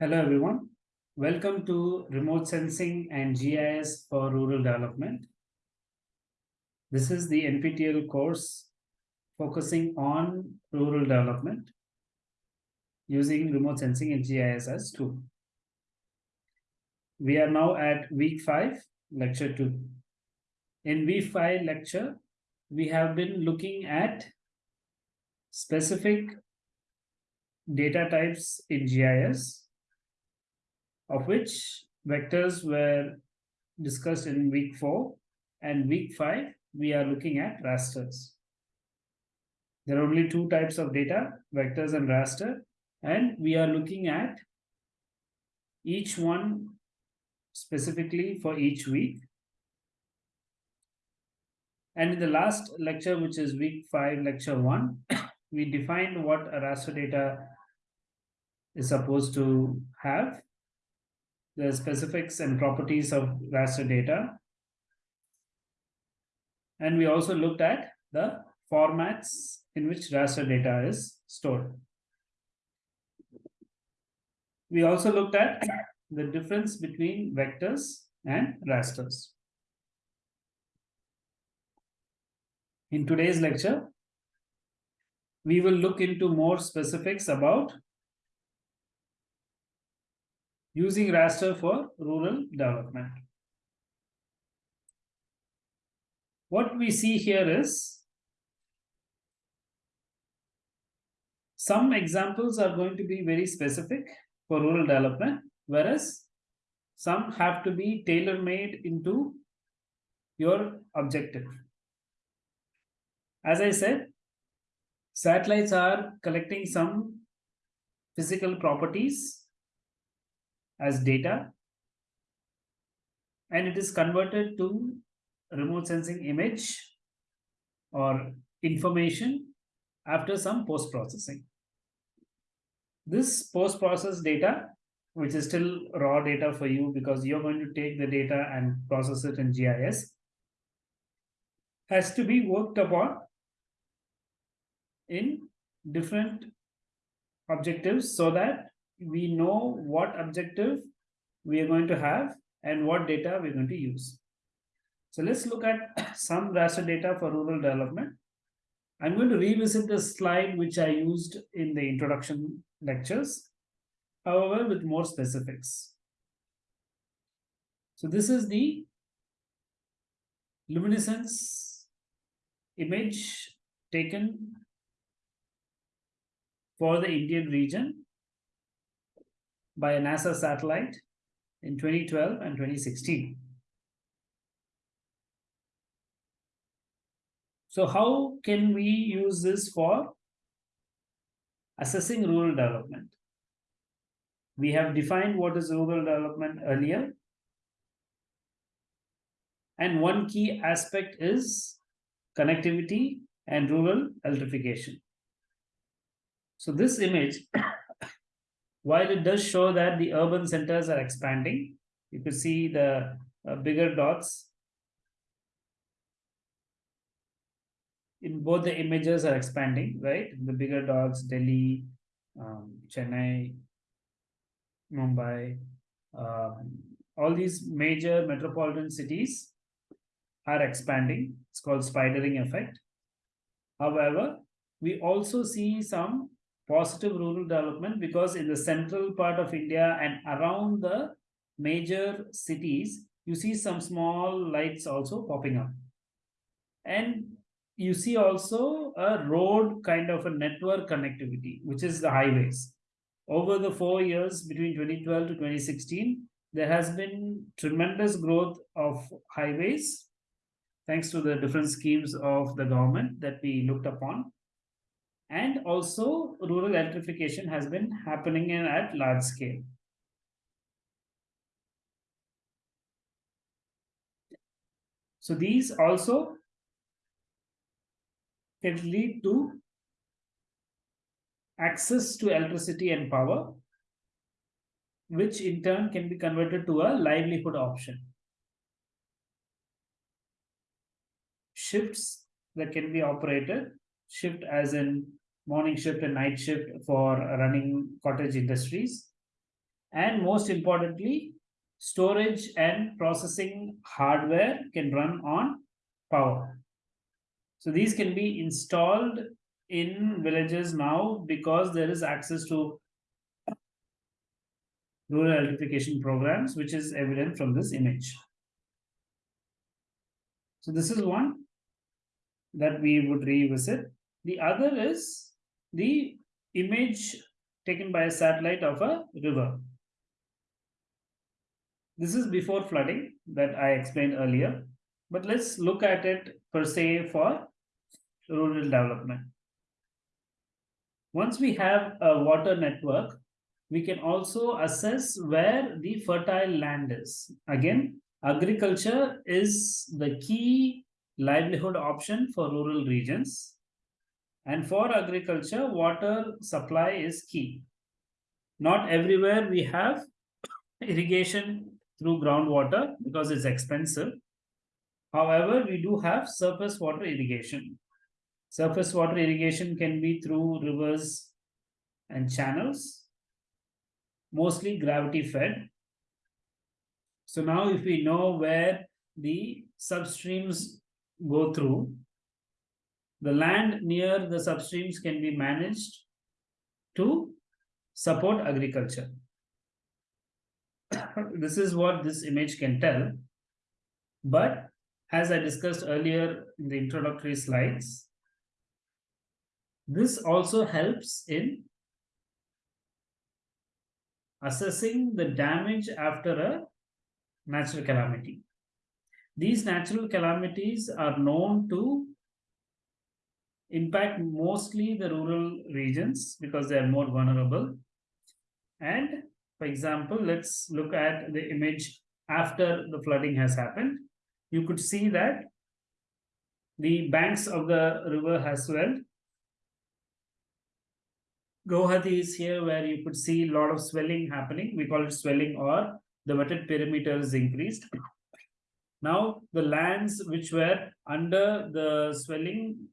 Hello everyone. Welcome to Remote Sensing and GIS for Rural Development. This is the NPTEL course focusing on rural development using remote sensing GIS as tool. We are now at week five, lecture two. In week five lecture, we have been looking at specific data types in GIS, of which vectors were discussed in week four and week five, we are looking at rasters. There are only two types of data, vectors and raster, and we are looking at each one specifically for each week. And in the last lecture, which is week five, lecture one, we defined what a raster data is supposed to have, the specifics and properties of raster data. And we also looked at the formats in which raster data is stored. We also looked at the difference between vectors and rasters. In today's lecture, we will look into more specifics about using raster for rural development. What we see here is some examples are going to be very specific for rural development, whereas some have to be tailor-made into your objective. As I said, satellites are collecting some physical properties as data and it is converted to remote sensing image or information after some post-processing. This post-process data, which is still raw data for you because you're going to take the data and process it in GIS, has to be worked upon in different objectives so that we know what objective we are going to have and what data we're going to use. So let's look at some raster data for rural development. I'm going to revisit the slide which I used in the introduction lectures, however, with more specifics. So this is the luminescence image taken for the Indian region by a NASA satellite in 2012 and 2016. So how can we use this for assessing rural development? We have defined what is rural development earlier. And one key aspect is connectivity and rural electrification. So this image, while it does show that the urban centers are expanding, you can see the uh, bigger dots in both the images are expanding, right? The bigger dogs, Delhi, um, Chennai, Mumbai, um, all these major metropolitan cities are expanding. It's called spidering effect. However, we also see some positive rural development because in the central part of India and around the major cities, you see some small lights also popping up. And you see also a road kind of a network connectivity, which is the highways. Over the four years between 2012 to 2016, there has been tremendous growth of highways, thanks to the different schemes of the government that we looked upon. And also rural electrification has been happening in, at large scale. So these also can lead to access to electricity and power, which in turn can be converted to a livelihood option. Shifts that can be operated, shift as in morning shift and night shift for running cottage industries. And most importantly, storage and processing hardware can run on power. So these can be installed in villages now because there is access to rural electrification programs, which is evident from this image. So this is one that we would revisit. The other is the image taken by a satellite of a river. This is before flooding that I explained earlier, but let's look at it per se for rural development. Once we have a water network, we can also assess where the fertile land is. Again, agriculture is the key livelihood option for rural regions. And for agriculture, water supply is key. Not everywhere we have irrigation through groundwater because it's expensive. However, we do have surface water irrigation. Surface water irrigation can be through rivers and channels, mostly gravity fed. So now if we know where the substreams go through, the land near the substreams can be managed to support agriculture. this is what this image can tell. But as I discussed earlier in the introductory slides, this also helps in assessing the damage after a natural calamity. These natural calamities are known to impact mostly the rural regions because they are more vulnerable. And for example, let's look at the image after the flooding has happened. You could see that the banks of the river has swelled Guwahati is here where you could see a lot of swelling happening. We call it swelling or the wetted perimeter is increased. Now the lands which were under the swelling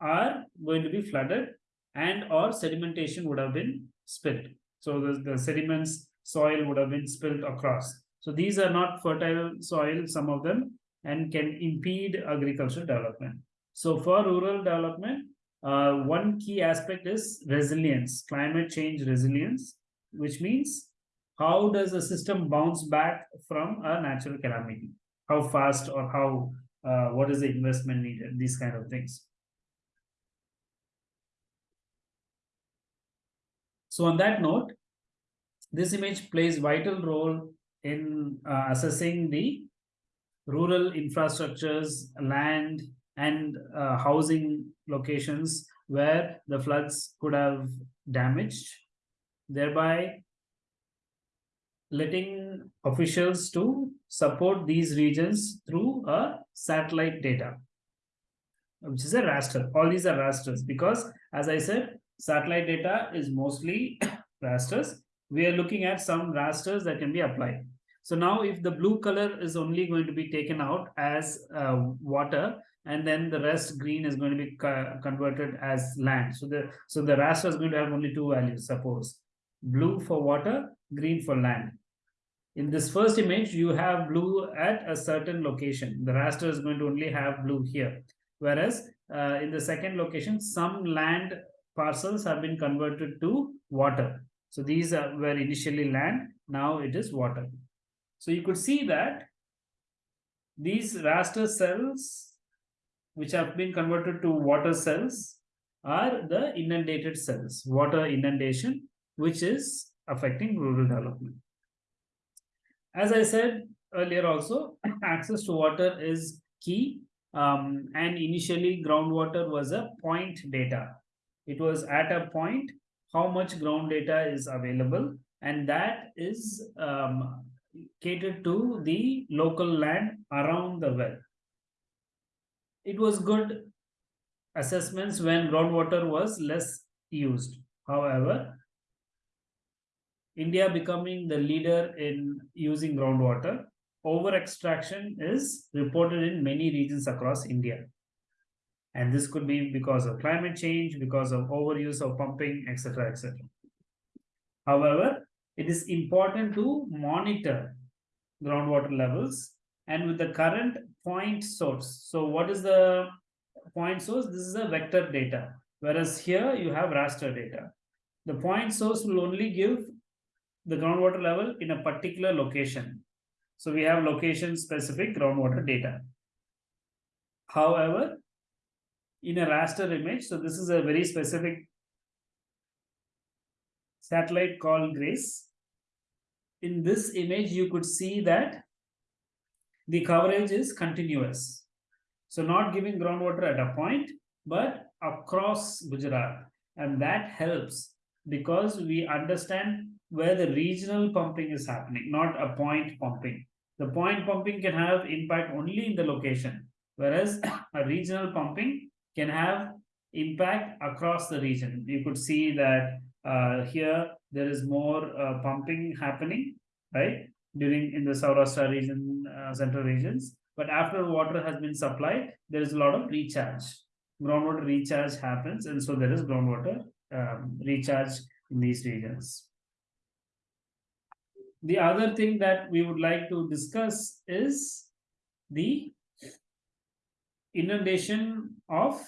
are going to be flooded and or sedimentation would have been spilled. So the, the sediments soil would have been spilled across. So these are not fertile soil, some of them, and can impede agricultural development. So for rural development, uh, one key aspect is resilience, climate change resilience, which means how does a system bounce back from a natural calamity? How fast or how, uh, what is the investment needed? These kind of things. So on that note, this image plays vital role in uh, assessing the rural infrastructures, land, and uh, housing locations where the floods could have damaged, thereby letting officials to support these regions through a satellite data, which is a raster. All these are rasters because, as I said, satellite data is mostly rasters. We are looking at some rasters that can be applied. So now if the blue color is only going to be taken out as uh, water, and then the rest green is going to be co converted as land. So the so the raster is going to have only two values, suppose blue for water, green for land. In this first image, you have blue at a certain location. The raster is going to only have blue here. Whereas uh, in the second location, some land parcels have been converted to water. So these are, were initially land, now it is water. So you could see that these raster cells which have been converted to water cells are the inundated cells, water inundation, which is affecting rural development. As I said earlier also, access to water is key. Um, and initially groundwater was a point data. It was at a point how much ground data is available and that is um, catered to the local land around the well it was good assessments when groundwater was less used. However, India becoming the leader in using groundwater, over extraction is reported in many regions across India. And this could be because of climate change, because of overuse of pumping, etc. etc. However, it is important to monitor groundwater levels and with the current point source. So what is the point source? This is a vector data, whereas here you have raster data. The point source will only give the groundwater level in a particular location. So we have location specific groundwater data. However, in a raster image, so this is a very specific satellite called GRACE. In this image, you could see that the coverage is continuous. So not giving groundwater at a point, but across Gujarat. And that helps because we understand where the regional pumping is happening, not a point pumping. The point pumping can have impact only in the location, whereas a regional pumping can have impact across the region. You could see that uh, here there is more uh, pumping happening, right? During in the Saurashtra region, uh, central regions. But after water has been supplied, there is a lot of recharge. Groundwater recharge happens, and so there is groundwater um, recharge in these regions. The other thing that we would like to discuss is the inundation of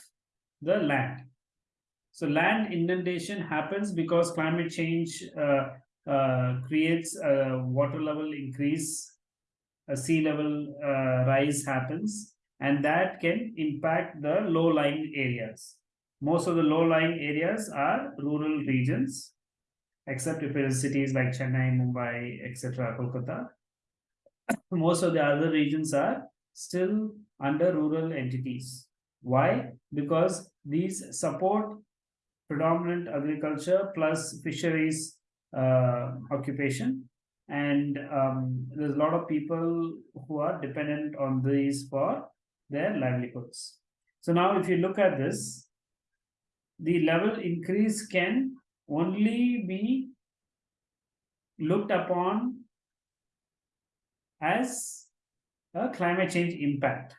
the land. So land inundation happens because climate change uh, uh, creates a water level increase, a sea level uh, rise happens, and that can impact the low-lying areas. Most of the low-lying areas are rural regions, except if it is cities like Chennai, Mumbai, etc., Kolkata. Most of the other regions are still under rural entities. Why? Because these support predominant agriculture plus fisheries occupation. And um, there's a lot of people who are dependent on these for their livelihoods. So now if you look at this, the level increase can only be looked upon as a climate change impact.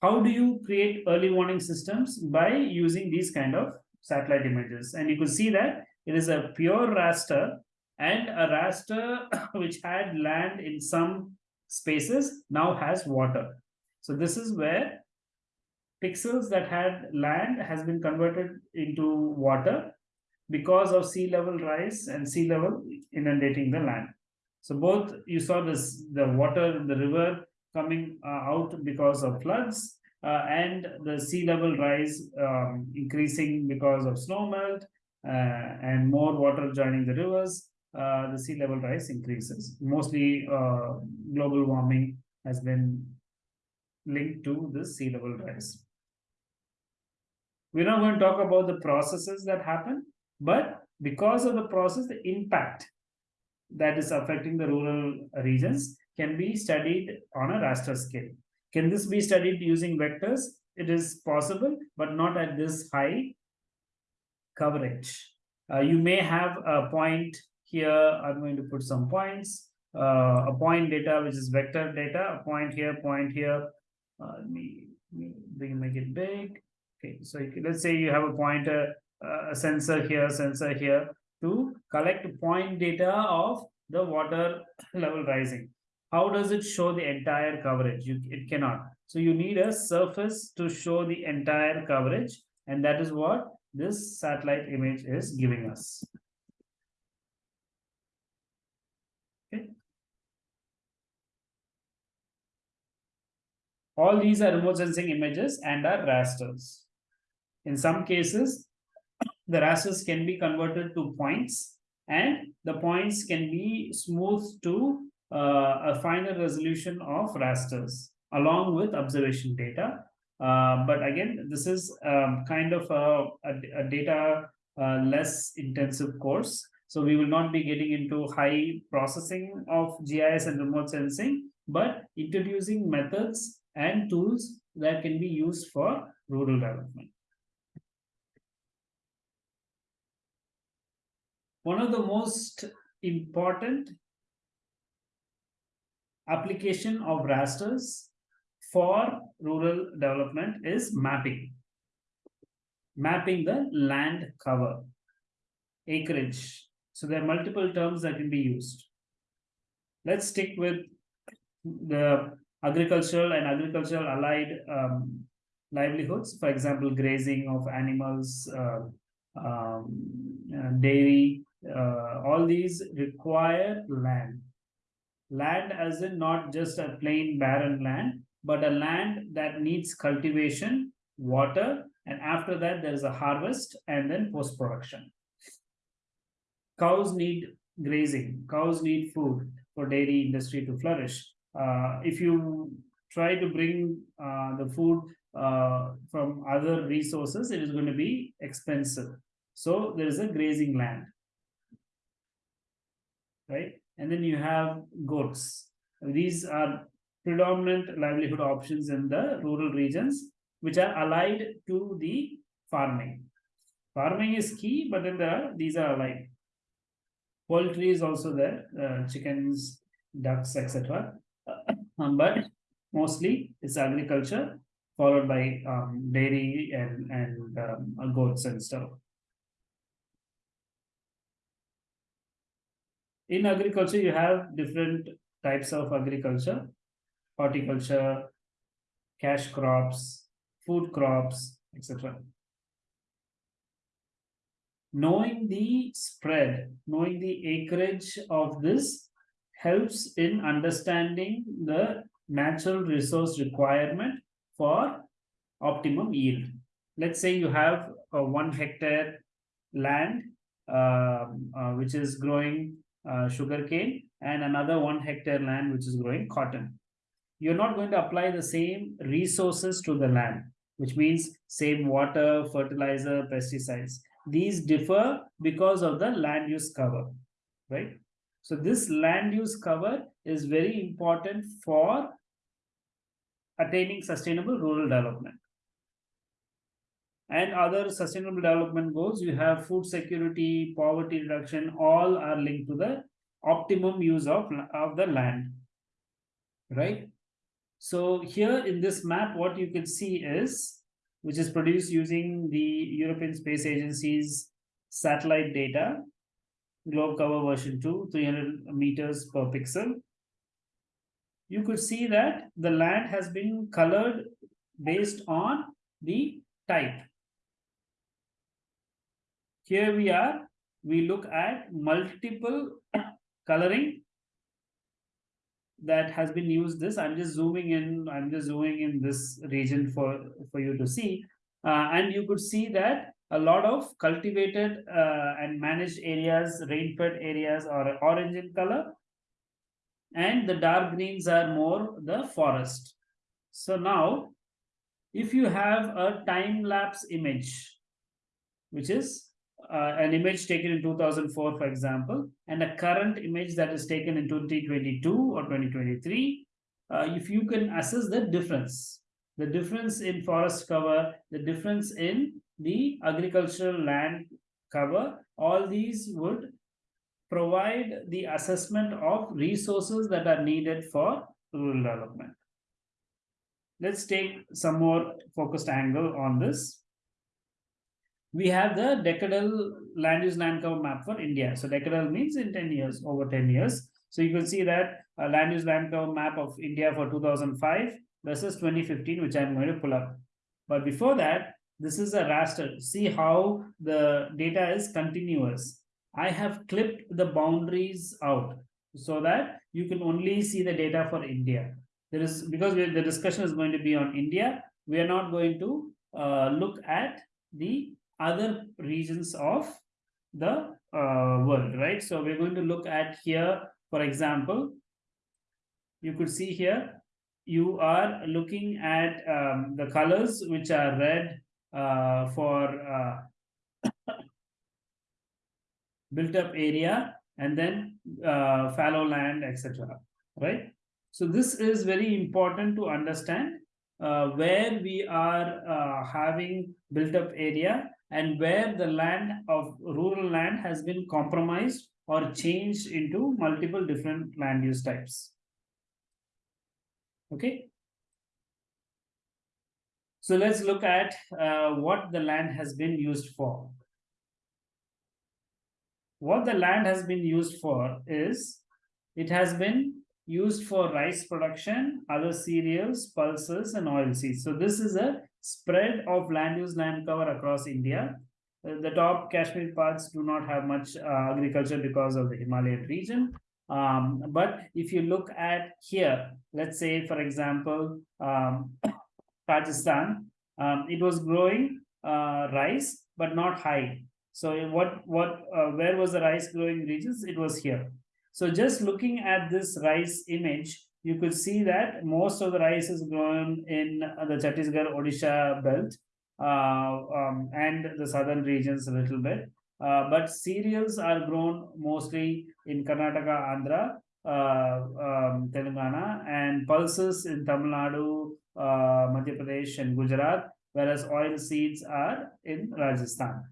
How do you create early warning systems? By using these kind of satellite images. And you could see that it is a pure raster and a raster which had land in some spaces now has water. So this is where pixels that had land has been converted into water because of sea level rise and sea level inundating the land. So both you saw this the water in the river coming uh, out because of floods uh, and the sea level rise um, increasing because of snow melt and more water joining the rivers, uh, the sea level rise increases. Mostly uh, global warming has been linked to the sea level rise. We're not going to talk about the processes that happen, but because of the process, the impact that is affecting the rural regions can be studied on a raster scale. Can this be studied using vectors? It is possible, but not at this high coverage. Uh, you may have a point here. I'm going to put some points. Uh, a point data, which is vector data, a point here, point here. Uh, let me, let me make it big. Okay, so let's say you have a pointer, uh, a sensor here, sensor here to collect point data of the water level rising. How does it show the entire coverage? You, it cannot. So you need a surface to show the entire coverage. And that is what this satellite image is giving us. Okay. All these are remote sensing images and are rasters. In some cases, the rasters can be converted to points and the points can be smoothed to uh, a finer resolution of rasters along with observation data. Uh, but again, this is um, kind of a, a, a data uh, less intensive course. So we will not be getting into high processing of GIS and remote sensing, but introducing methods and tools that can be used for rural development. one of the most important application of rasters for rural development is mapping. Mapping the land cover, acreage. So there are multiple terms that can be used. Let's stick with the agricultural and agricultural allied um, livelihoods, for example, grazing of animals, uh, um, dairy, uh, all these require land. Land as in not just a plain barren land, but a land that needs cultivation, water, and after that there is a harvest and then post-production. Cows need grazing, cows need food for dairy industry to flourish. Uh, if you try to bring uh, the food uh, from other resources, it is going to be expensive. So there is a grazing land, right? And then you have goats. These are predominant livelihood options in the rural regions, which are allied to the farming. Farming is key, but then there are, these are allied. Poultry is also there, uh, chickens, ducks, etc. Um, but mostly it's agriculture followed by um, dairy and, and um, goats and stuff. In agriculture, you have different types of agriculture, horticulture, cash crops, food crops, etc. Knowing the spread, knowing the acreage of this helps in understanding the natural resource requirement for optimum yield. Let's say you have a one hectare land uh, uh, which is growing uh, sugarcane and another one hectare land which is growing cotton. You're not going to apply the same resources to the land, which means same water, fertilizer, pesticides. These differ because of the land use cover, right? So this land use cover is very important for attaining sustainable rural development. And other sustainable development goals, you have food security, poverty reduction, all are linked to the optimum use of, of the land, right? So here in this map, what you can see is, which is produced using the European Space Agency's satellite data, GlobCover version 2, 300 meters per pixel. You could see that the land has been colored based on the type. Here we are, we look at multiple coloring that has been used this. I'm just zooming in, I'm just zooming in this region for, for you to see. Uh, and you could see that a lot of cultivated uh, and managed areas, rain-fed areas are orange in color. And the dark greens are more the forest. So now, if you have a time-lapse image, which is uh, an image taken in 2004, for example, and a current image that is taken in 2022 or 2023, uh, if you can assess the difference, the difference in forest cover, the difference in the agricultural land cover, all these would provide the assessment of resources that are needed for rural development. Let's take some more focused angle on this. We have the decadal land use land cover map for India. So decadal means in 10 years, over 10 years. So you can see that land use land cover map of India for 2005 versus 2015, which I'm going to pull up. But before that, this is a raster. See how the data is continuous. I have clipped the boundaries out so that you can only see the data for India. There is because the discussion is going to be on India. We are not going to uh, look at the other regions of the uh, world, right? So we're going to look at here, for example, you could see here, you are looking at um, the colors which are red, uh, for uh, built up area and then uh, fallow land, etc. Right? So this is very important to understand uh, where we are uh, having built up area and where the land of rural land has been compromised or changed into multiple different land use types. Okay. So let's look at uh, what the land has been used for. What the land has been used for is it has been used for rice production, other cereals, pulses, and oilseeds. So this is a spread of land use land cover across India. Uh, the top Kashmir parts do not have much uh, agriculture because of the Himalayan region. Um, but if you look at here, let's say, for example, um, Rajasthan, um, it was growing uh, rice, but not high. So what, what, uh, where was the rice growing regions? It was here. So just looking at this rice image, you could see that most of the rice is grown in the Chhattisgarh, Odisha belt uh, um, and the southern regions a little bit. Uh, but cereals are grown mostly in Karnataka, Andhra, uh, um, Telangana, and pulses in Tamil Nadu, Madhya Pradesh, and Gujarat, whereas oil seeds are in Rajasthan.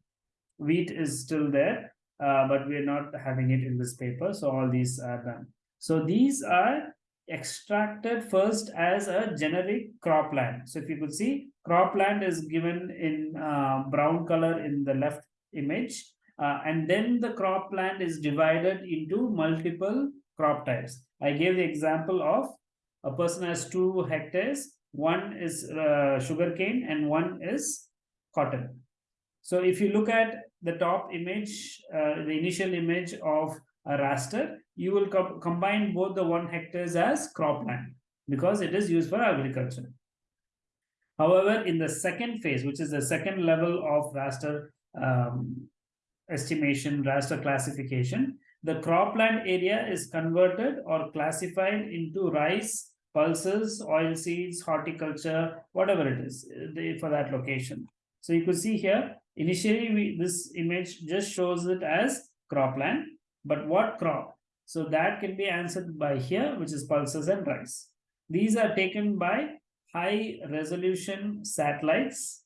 Wheat is still there, uh, but we are not having it in this paper. So all these are done. So these are extracted first as a generic cropland. So if you could see, cropland is given in uh, brown color in the left image. Uh, and then the cropland is divided into multiple crop types. I gave the example of a person has two hectares. One is uh, sugarcane and one is cotton. So if you look at the top image, uh, the initial image of a raster, you will co combine both the one hectares as cropland because it is used for agriculture. However, in the second phase, which is the second level of raster um, estimation, raster classification, the cropland area is converted or classified into rice, pulses, oil seeds, horticulture, whatever it is for that location. So you could see here, Initially, we, this image just shows it as cropland, but what crop? So that can be answered by here, which is pulses and rice. These are taken by high resolution satellites,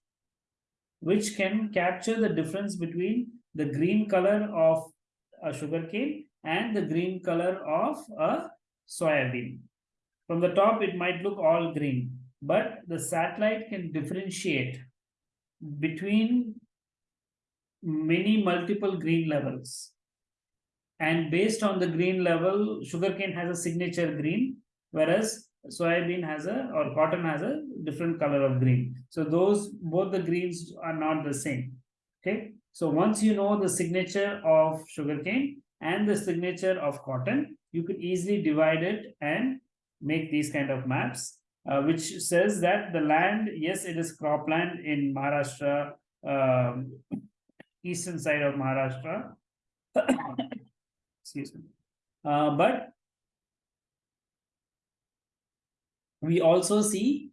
which can capture the difference between the green color of a sugarcane and the green color of a soybean. From the top, it might look all green, but the satellite can differentiate between many multiple green levels. And based on the green level, sugarcane has a signature green, whereas soybean has a or cotton has a different color of green. So those both the greens are not the same. Okay. So once you know the signature of sugarcane and the signature of cotton, you could easily divide it and make these kind of maps, uh, which says that the land, yes, it is cropland in Maharashtra, um, eastern side of Maharashtra. Excuse me. Uh, but we also see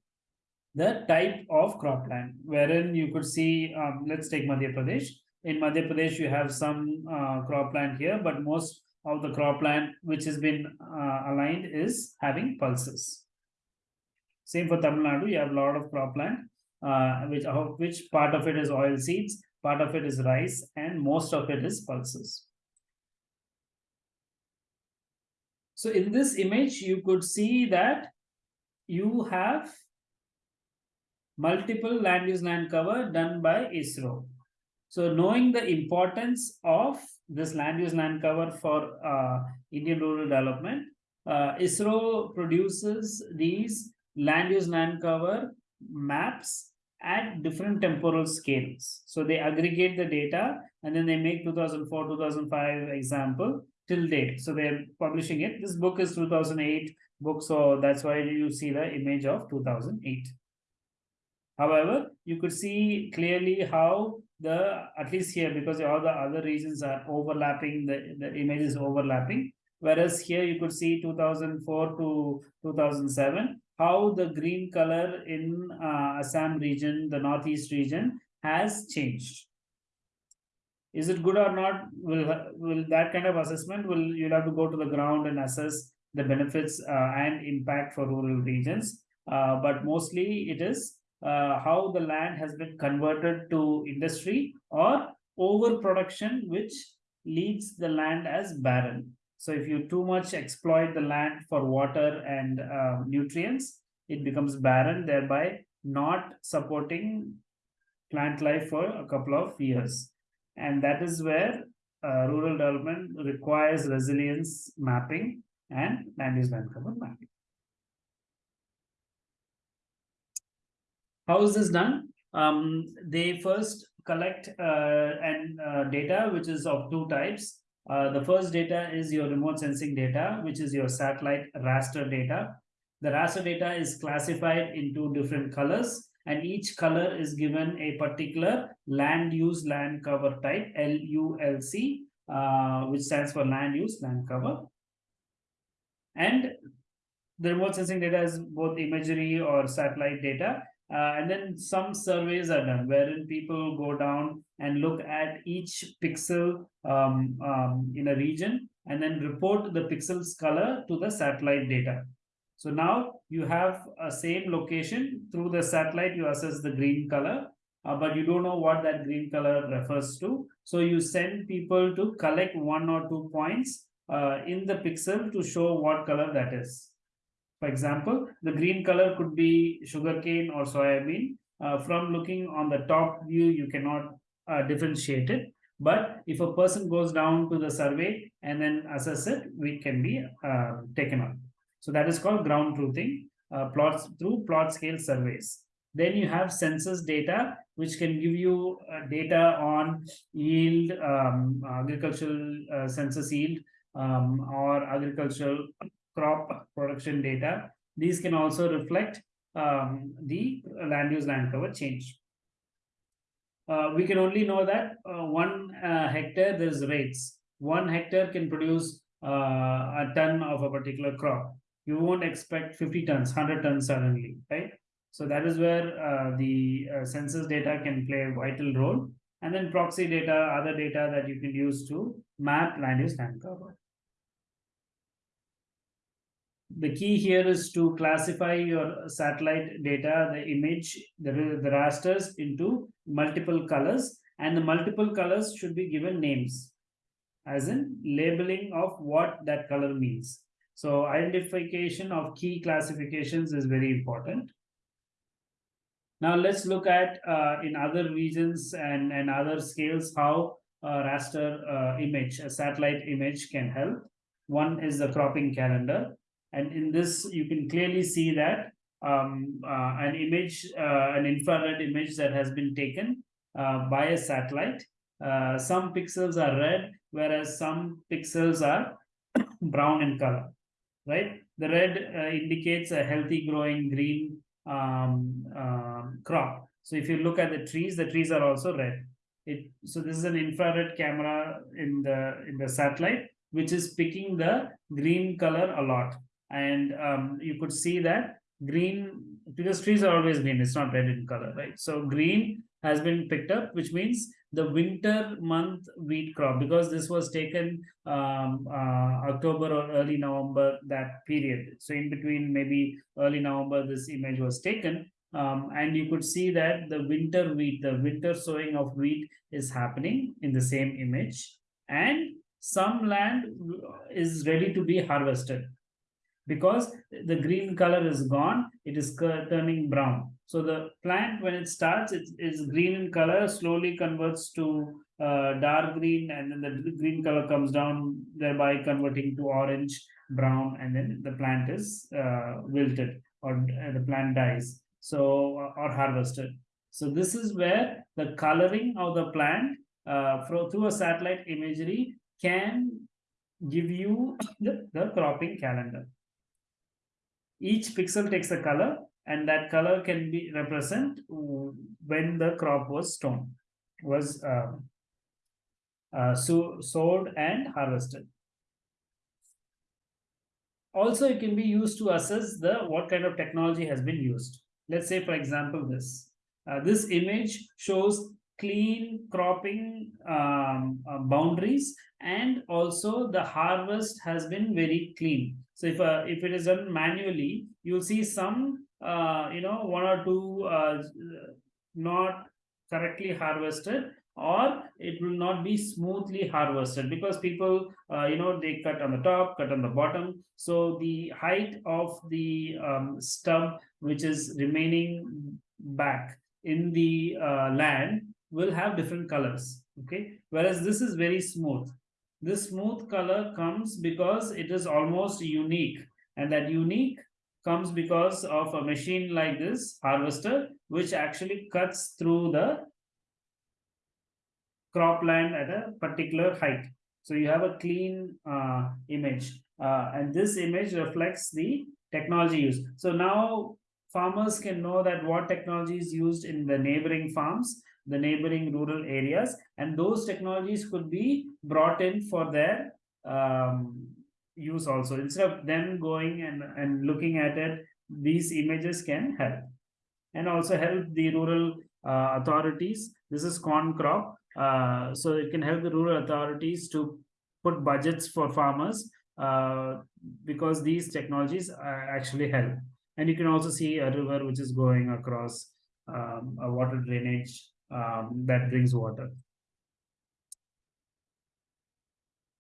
the type of cropland, wherein you could see, um, let's take Madhya Pradesh. In Madhya Pradesh, you have some uh, cropland here, but most of the cropland which has been uh, aligned is having pulses. Same for Tamil Nadu, you have a lot of cropland, uh, which, which part of it is oil seeds, part of it is rice, and most of it is pulses. So in this image, you could see that you have multiple land use land cover done by ISRO. So knowing the importance of this land use land cover for uh, Indian rural development, uh, ISRO produces these land use land cover maps at different temporal scales. So they aggregate the data and then they make 2004, 2005 example till date. So they're publishing it. This book is 2008 book, so that's why you see the image of 2008. However, you could see clearly how the, at least here, because all the other regions are overlapping, the, the image is overlapping. Whereas here you could see 2004 to 2007, how the green color in uh, Assam region, the northeast region has changed. Is it good or not? Will, will that kind of assessment, will you'll have to go to the ground and assess the benefits uh, and impact for rural regions. Uh, but mostly it is uh, how the land has been converted to industry or overproduction, which leaves the land as barren. So if you too much exploit the land for water and uh, nutrients, it becomes barren, thereby not supporting plant life for a couple of years. And that is where uh, rural development requires resilience mapping and land use land cover mapping. How is this done? Um, they first collect uh, and uh, data which is of two types. Uh, the first data is your remote sensing data, which is your satellite raster data. The raster data is classified into different colors and each color is given a particular land use land cover type LULC, uh, which stands for land use land cover. And the remote sensing data is both imagery or satellite data. Uh, and then some surveys are done wherein people go down and look at each pixel um, um, in a region and then report the pixels color to the satellite data. So now you have a same location through the satellite, you assess the green color, uh, but you don't know what that green color refers to. So you send people to collect one or two points uh, in the pixel to show what color that is. For example, the green color could be sugarcane or soybean. Uh, from looking on the top view, you cannot uh, differentiate it. But if a person goes down to the survey and then assess it, we can be uh, taken up. So that is called ground truthing uh, plots through plot scale surveys. Then you have census data, which can give you uh, data on yield, um, agricultural uh, census yield, um, or agricultural crop production data. These can also reflect um, the land use land cover change. Uh, we can only know that uh, one uh, hectare there's rates. One hectare can produce uh, a ton of a particular crop you won't expect 50 tons, 100 tons suddenly, right? So that is where uh, the uh, census data can play a vital role. And then proxy data, other data that you can use to map land use land cover. The key here is to classify your satellite data, the image, the, the rasters into multiple colors and the multiple colors should be given names as in labeling of what that color means. So identification of key classifications is very important. Now let's look at uh, in other regions and, and other scales how a raster uh, image, a satellite image can help. One is the cropping calendar. And in this, you can clearly see that um, uh, an image, uh, an infrared image that has been taken uh, by a satellite. Uh, some pixels are red, whereas some pixels are brown in color right? The red uh, indicates a healthy growing green um, uh, crop. So if you look at the trees, the trees are also red. It, so this is an infrared camera in the in the satellite, which is picking the green color a lot. And um, you could see that green, because trees are always green, it's not red in color, right? So green has been picked up, which means the winter month wheat crop because this was taken um, uh, October or early November that period. So in between maybe early November this image was taken. Um, and you could see that the winter wheat, the winter sowing of wheat is happening in the same image. And some land is ready to be harvested because the green color is gone, it is turning brown. So the plant, when it starts, it is green in color, slowly converts to uh, dark green, and then the green color comes down, thereby converting to orange, brown, and then the plant is uh, wilted or uh, the plant dies. So uh, or harvested. So this is where the coloring of the plant uh, through a satellite imagery can give you the, the cropping calendar. Each pixel takes a color and that color can be represent when the crop was sown, was uh, uh, so, sowed and harvested. Also, it can be used to assess the what kind of technology has been used. Let's say, for example, this. Uh, this image shows clean cropping um, uh, boundaries and also the harvest has been very clean. So if, uh, if it is done manually, you'll see some uh, you know, one or two uh, not correctly harvested or it will not be smoothly harvested because people uh, you know they cut on the top cut on the bottom. So the height of the um, stub which is remaining back in the uh, land will have different colors okay? Whereas this is very smooth this smooth color comes because it is almost unique and that unique comes because of a machine like this harvester which actually cuts through the cropland at a particular height. So you have a clean uh, image uh, and this image reflects the technology used. So now farmers can know that what technology is used in the neighboring farms, the neighboring rural areas, and those technologies could be brought in for their um, use also. Instead of them going and, and looking at it, these images can help. And also help the rural uh, authorities. This is corn crop. Uh, so it can help the rural authorities to put budgets for farmers uh, because these technologies actually help. And you can also see a river which is going across um, a water drainage um, that brings water.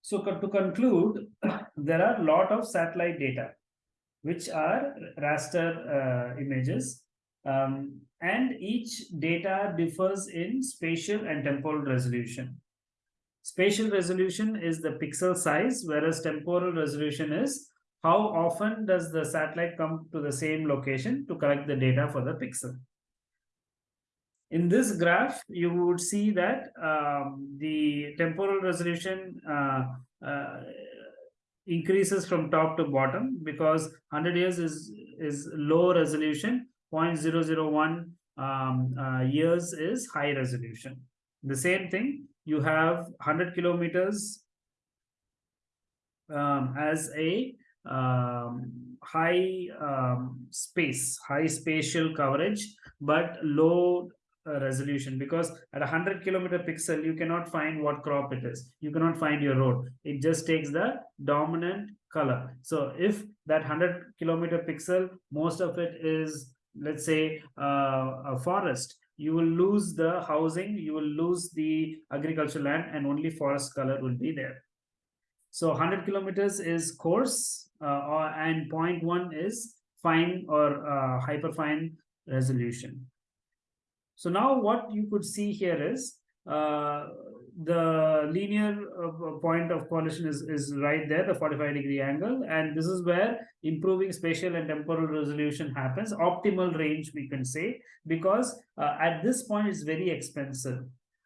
So to conclude, there are a lot of satellite data, which are raster uh, images um, and each data differs in spatial and temporal resolution. Spatial resolution is the pixel size, whereas temporal resolution is how often does the satellite come to the same location to collect the data for the pixel. In this graph, you would see that um, the temporal resolution uh, uh, increases from top to bottom because 100 years is, is low resolution 0.001 um, uh, years is high resolution. The same thing, you have 100 kilometers um, as a um, high um, space, high spatial coverage, but low resolution because at 100 kilometer pixel, you cannot find what crop it is. You cannot find your road. It just takes the dominant color. So if that 100 kilometer pixel, most of it is let's say uh, a forest you will lose the housing you will lose the agricultural land and only forest color will be there so 100 kilometers is coarse uh, or, and 0.1 is fine or uh, hyper fine resolution so now what you could see here is uh, the linear uh, point of collision is, is right there, the 45 degree angle. And this is where improving spatial and temporal resolution happens. Optimal range, we can say, because uh, at this point, it's very expensive.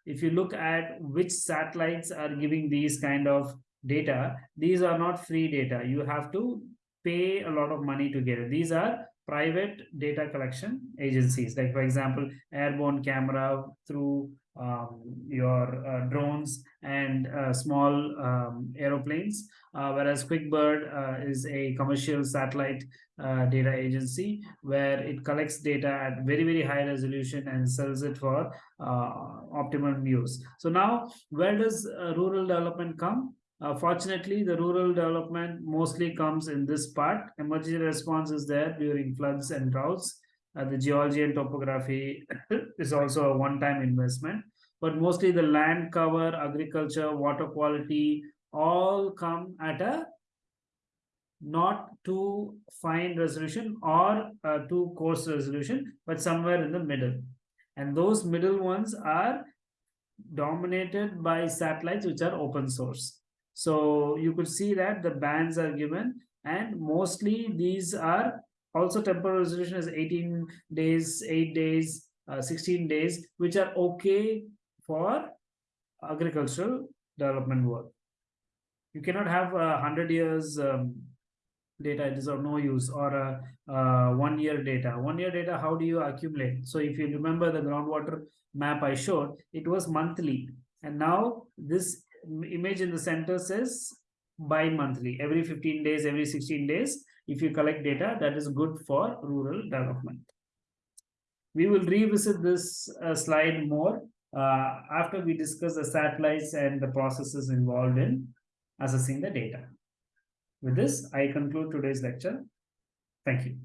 If you look at which satellites are giving these kind of data, these are not free data. You have to pay a lot of money to get it. These are private data collection agencies, like for example, airborne camera through um, your uh, drones and uh, small um, aeroplanes, uh, whereas QuickBird uh, is a commercial satellite uh, data agency where it collects data at very, very high resolution and sells it for uh, optimum use. So now, where does rural development come? Fortunately, the rural development mostly comes in this part. Emergency response is there during floods and droughts. Uh, the geology and topography is also a one-time investment but mostly the land cover agriculture water quality all come at a not too fine resolution or uh, too coarse resolution but somewhere in the middle. And those middle ones are dominated by satellites which are open source so you could see that the bands are given and mostly these are also temporal resolution is 18 days 8 days uh, 16 days which are okay for agricultural development work. You cannot have a 100 years um, data it is of no use or a, one year data. One year data how do you accumulate? So if you remember the groundwater map i showed it was monthly. And now this image in the center says bi-monthly every 15 days every 16 days if you collect data that is good for rural development. We will revisit this uh, slide more uh, after we discuss the satellites and the processes involved in assessing the data. With this, I conclude today's lecture. Thank you.